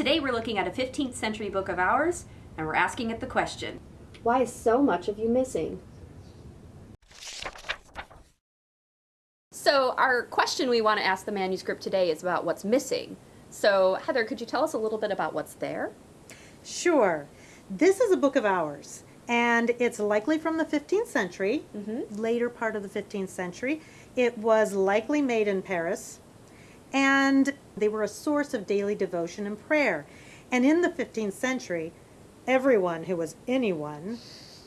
Today we're looking at a 15th century book of hours, and we're asking it the question Why is so much of you missing? So, our question we want to ask the manuscript today is about what's missing. So, Heather, could you tell us a little bit about what's there? Sure. This is a book of hours, and it's likely from the 15th century, mm-hmm. later part of the 15th century. It was likely made in Paris, and they were a source of daily devotion and prayer. And in the 15th century, everyone who was anyone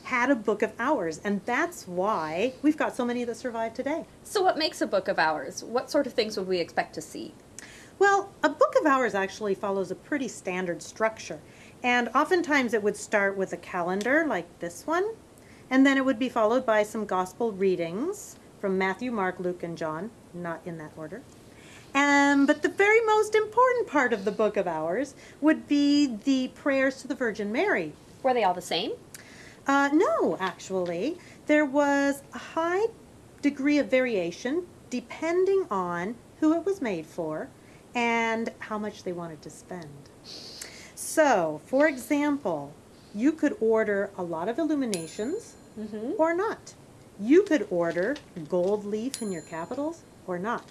had a book of hours, and that's why we've got so many that survive today. So, what makes a book of hours? What sort of things would we expect to see? Well, a book of hours actually follows a pretty standard structure. And oftentimes it would start with a calendar like this one, and then it would be followed by some gospel readings from Matthew, Mark, Luke, and John, not in that order. Um, but the very most important part of the book of hours would be the prayers to the Virgin Mary. Were they all the same? Uh, no, actually. There was a high degree of variation depending on who it was made for and how much they wanted to spend. So, for example, you could order a lot of illuminations or not. You could order gold leaf in your capitals or not.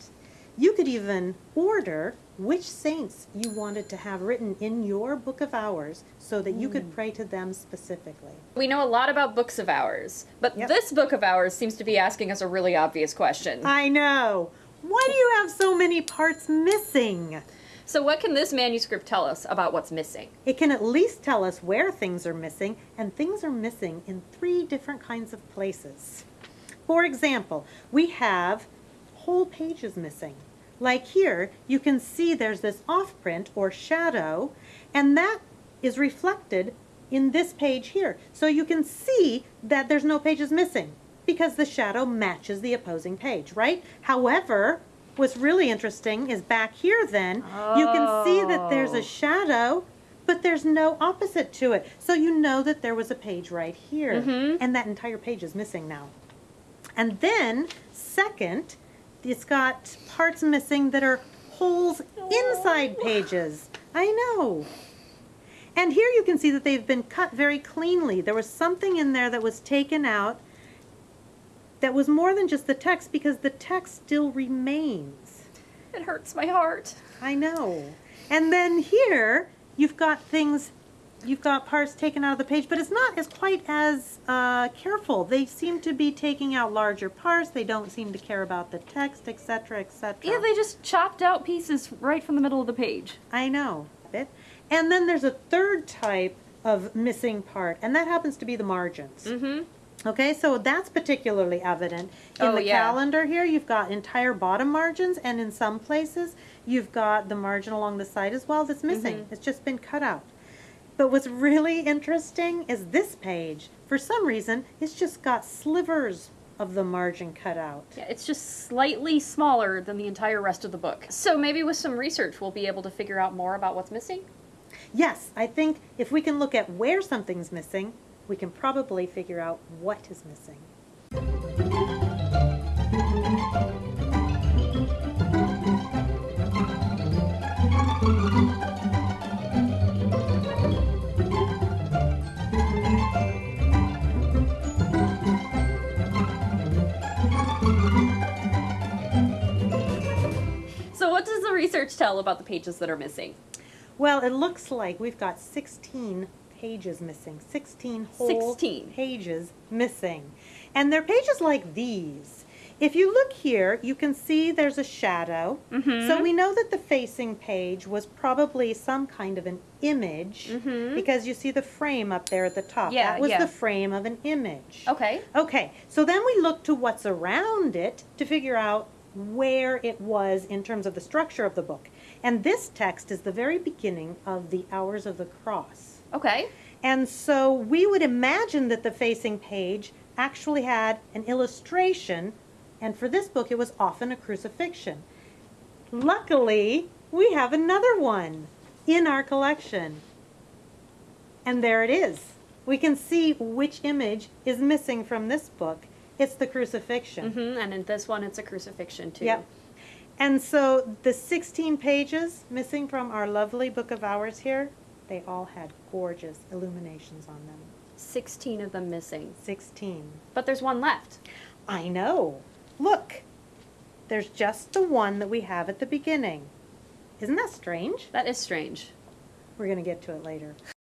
You could even order which saints you wanted to have written in your book of hours so that you could mm. pray to them specifically. We know a lot about books of hours, but Yep. this book of hours seems to be asking us a really obvious question. I know. Why do you have so many parts missing? So, what can this manuscript tell us about what's missing? It can at least tell us where things are missing, and things are missing in three different kinds of places. For example, we have whole page is missing. Like here, you can see there's this off print or shadow, and that is reflected in this page here. So you can see that there's no pages missing because the shadow matches the opposing page, right? However, what's really interesting is back here then, you can see that there's Oh. a shadow, but there's no opposite to it. So you know that there was a page right here, mm-hmm. and that entire page is missing now. And then, second, it's got parts missing that are holes inside pages. I know. And here you can see that they've been cut very cleanly. There was something in there that was taken out that was more than just the text because the text still remains. It hurts my heart. I know. And then here you've got things, you've got parts taken out of the page, but it's not as quite as uh, careful. They seem to be taking out larger parts. They don't seem to care about the text, etc., etc. Yeah, they just chopped out pieces right from the middle of the page. I know. Bit. And then there's a third type of missing part, and that happens to be the margins. Mm-hmm. Okay, so that's particularly evident. In Oh, the yeah. calendar here, you've got entire bottom margins, and in some places, you've got the margin along the side as well that's missing. Mm-hmm. It's just been cut out. But what's really interesting is this page. For some reason, it's just got slivers of the margin cut out. Yeah, it's just slightly smaller than the entire rest of the book. So maybe with some research, we'll be able to figure out more about what's missing. Yes, I think if we can look at where something's missing, we can probably figure out what is missing. Research tell about the pages that are missing? Well, it looks like we've got 16 pages missing. 16 whole 16. pages missing. And they're pages like these. If you look here, you can see there's a shadow. Mm-hmm. So we know that the facing page was probably some kind of an image because you see the frame up there at the top. Yeah, that was yeah. the frame of an image. Okay. Okay, so then we look to what's around it to figure out where it was in terms of the structure of the book. And this text is the very beginning of the Hours of the Cross. Okay. And so we would imagine that the facing page actually had an illustration, and for this book it was often a crucifixion. Luckily, we have another one in our collection. And there it is. We can see which image is missing from this book. It's the crucifixion. Mm-hmm. And in this one, it's a crucifixion too. Yep. And so the 16 pages missing from our lovely book of hours here, they all had gorgeous illuminations on them. 16 of them missing. 16. But there's one left. I know. Look, there's just the one that we have at the beginning. Isn't that strange? That is strange. We're going to get to it later.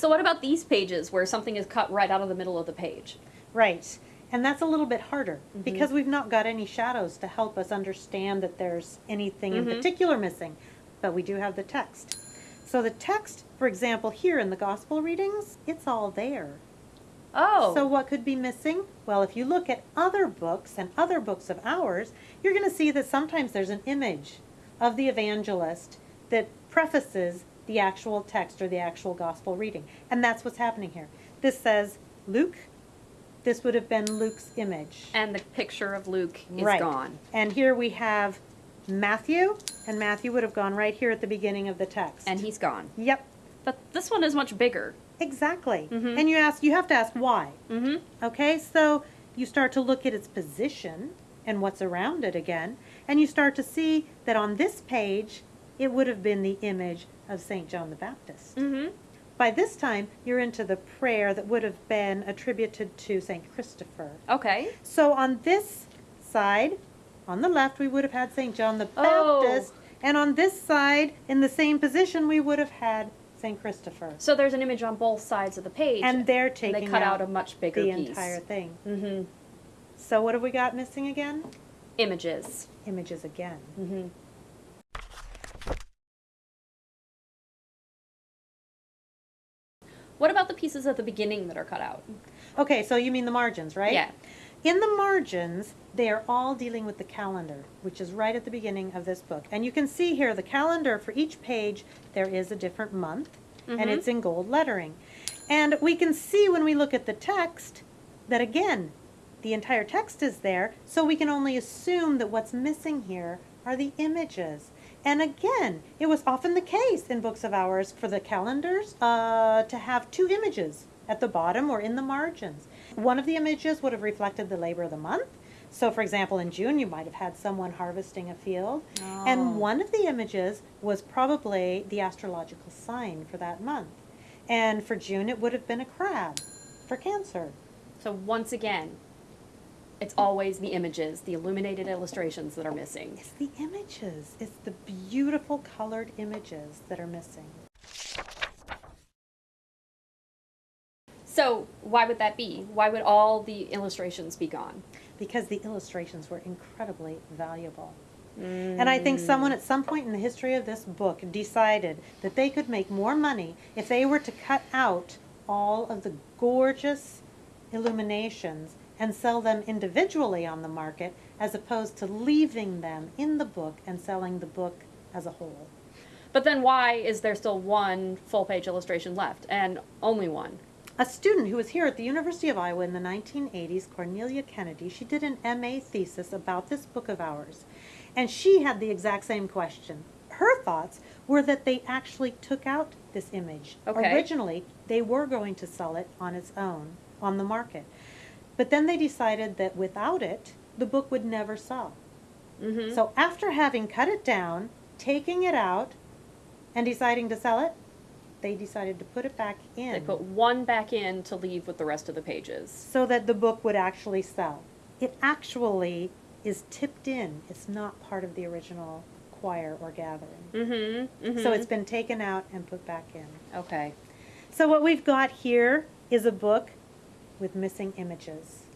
So what about these pages where something is cut right out of the middle of the page? Right. And that's a little bit harder because we've not got any shadows to help us understand that there's anything in Mhm. particular missing. But we do have the text. So the text, for example, here in the gospel readings, it's all there. Oh. So what could be missing? Well, if you look at other books and other books of ours, you're going to see that sometimes there's an image of the evangelist that prefaces the actual text or the actual gospel reading. And that's what's happening here. This says Luke. This would have been Luke's image. and the picture of Luke is right. gone. And here we have Matthew, and Matthew would have gone right here at the beginning of the text. And he's gone. Yep, But this one is much bigger. exactly. Mhm. And you ask you have to ask why. Mm-hmm. Okay, so you start to look at its position and what's around it again, and you start to see that on this page, it would have been the image of St. John the Baptist. Mm-hmm. By this time, you're into the prayer that would have been attributed to St. Christopher. Okay. So on this side, on the left, we would have had St. John the Oh. Baptist, and on this side, in the same position, we would have had St. Christopher. So there's an image on both sides of the page. And they're and taking they cut out, out a much bigger the piece. entire thing. Mm-hmm. So what have we got missing again? Images. Images again. Mm-hmm. What about the pieces at the beginning that are cut out? Okay, so you mean the margins, right? Yeah. In the margins, they are all dealing with the calendar, which is right at the beginning of this book. And you can see here the calendar for each page, there is a different month, and Mhm. it's in gold lettering. And we can see when we look at the text that again, the entire text is there, so we can only assume that what's missing here are the images. And again, it was often the case in books of hours for the calendars uh, to have two images at the bottom or in the margins. One of the images would have reflected the labor of the month. So, for example, in June, you might have had someone harvesting a field. Oh. And one of the images was probably the astrological sign for that month. And for June, it would have been a crab for Cancer. So once again, it's always the images, the illuminated illustrations that are missing. It's the images, it's the beautiful colored images that are missing. So why would that be? Why would all the illustrations be gone? because the illustrations were incredibly valuable. Mm. And I think someone at some point in the history of this book decided that they could make more money if they were to cut out all of the gorgeous illuminations and sell them individually on the market as opposed to leaving them in the book and selling the book as a whole. But then why is there still one full page illustration left and only one? A student who was here at the University of Iowa in the 1980s, Cornelia Kennedy, she did an MA thesis about this book of ours. And she had the exact same question. Her thoughts were that they actually took out this image. Okay. Originally, they were going to sell it on its own on the market. But then they decided that without it, the book would never sell. Mm-hmm. So after having cut it down, taking it out, and deciding to sell it, they decided to put it back in They put one back in to leave with the rest of the pages. so that the book would actually sell. It actually is tipped in. It's not part of the original quire or gathering. Mm-hmm. mm-hmm. So it's been taken out and put back in. okay. So what we've got here is a book with missing images.